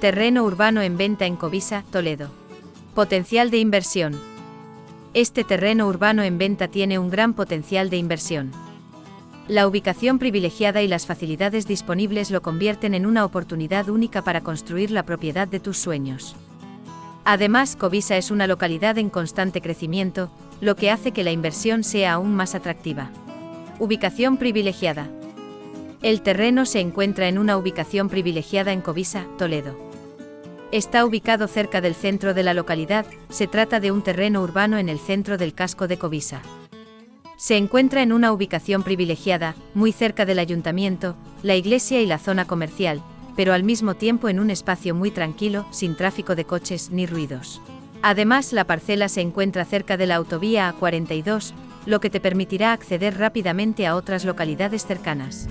Terreno urbano en venta en Covisa, Toledo. Potencial de inversión. Este terreno urbano en venta tiene un gran potencial de inversión. La ubicación privilegiada y las facilidades disponibles lo convierten en una oportunidad única para construir la propiedad de tus sueños. Además, Covisa es una localidad en constante crecimiento, lo que hace que la inversión sea aún más atractiva. Ubicación privilegiada. El terreno se encuentra en una ubicación privilegiada en Covisa, Toledo. Está ubicado cerca del centro de la localidad, se trata de un terreno urbano en el centro del casco de Covisa. Se encuentra en una ubicación privilegiada, muy cerca del ayuntamiento, la iglesia y la zona comercial, pero al mismo tiempo en un espacio muy tranquilo, sin tráfico de coches ni ruidos. Además, la parcela se encuentra cerca de la autovía A42, lo que te permitirá acceder rápidamente a otras localidades cercanas.